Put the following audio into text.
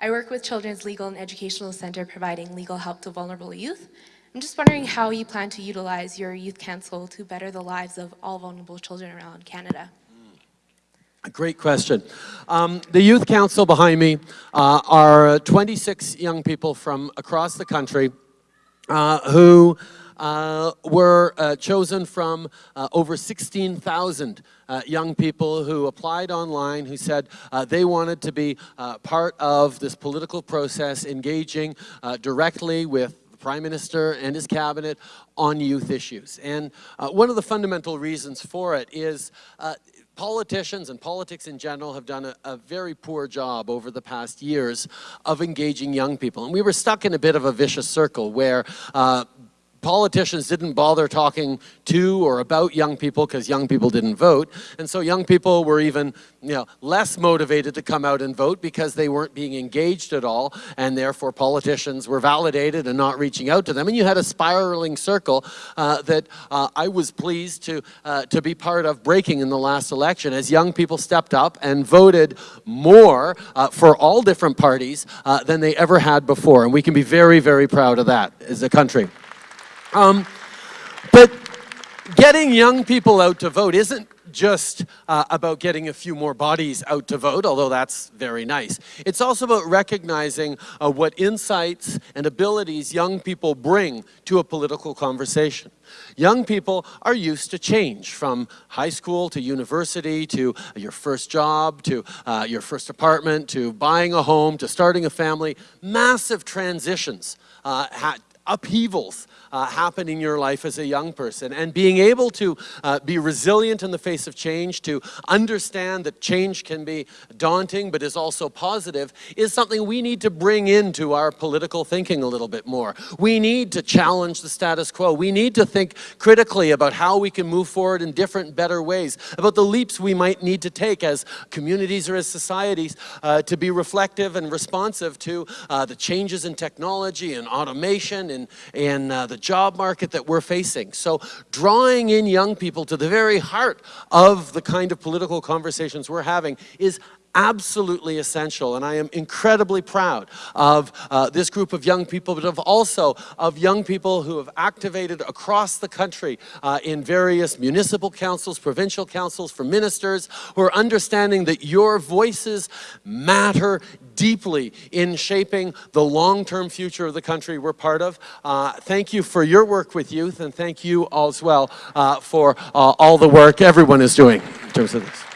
I work with Children's Legal and Educational Center providing legal help to vulnerable youth. I'm just wondering how you plan to utilize your youth council to better the lives of all vulnerable children around Canada. A great question. Um, the Youth Council behind me uh, are 26 young people from across the country uh, who uh, were uh, chosen from uh, over 16,000 uh, young people who applied online who said uh, they wanted to be uh, part of this political process, engaging directly with the Prime Minister and his cabinet on youth issues. And one of the fundamental reasons for it is politicians and politics in general have done a, a, very poor job over the past years of engaging young people. And we were stuck in a bit of a vicious circle where uh, politicians didn't bother talking to or about young people because young people didn't vote. And so young people were even you know, less motivated to come out and vote because they weren't being engaged at all and therefore politicians were validated and not reaching out to them. And you had a spiraling circle uh, that uh, I was pleased to, uh, to be part of breaking in the last election as young people stepped up and voted more uh, for all different parties uh, than they ever had before. And we can be very, very proud of that as a country. Um, but getting young people out to vote isn't just uh, about getting a few more bodies out to vote, although that's very nice. It's also about recognizing uh, what insights and abilities young people bring to a political conversation. Young people are used to change from high school to university to your first job to uh, your first apartment to buying a home to starting a family. Massive transitions, uh, upheavals uh, happen in your life as a young person. And being able to uh, be resilient in the face of change, to understand that change can be daunting but is also positive, is something we need to bring into our political thinking a little bit more. We need to challenge the status quo. We need to think critically about how we can move forward in different, better ways, about the leaps we might need to take as communities or as societies uh, to be reflective and responsive to uh, the changes in technology and automation and, uh, the job market that we're facing. So drawing in young people to the very heart of the kind of political conversations we're having is absolutely essential and I am incredibly proud of uh, this group of young people but of also of young people who have activated across the country uh, in various municipal councils, provincial councils, for ministers who are understanding that your voices matter deeply in shaping the long-term future of the country we're part of. Uh, thank you for your work with youth and thank you all as well uh, for uh, all the work everyone is doing in terms of this.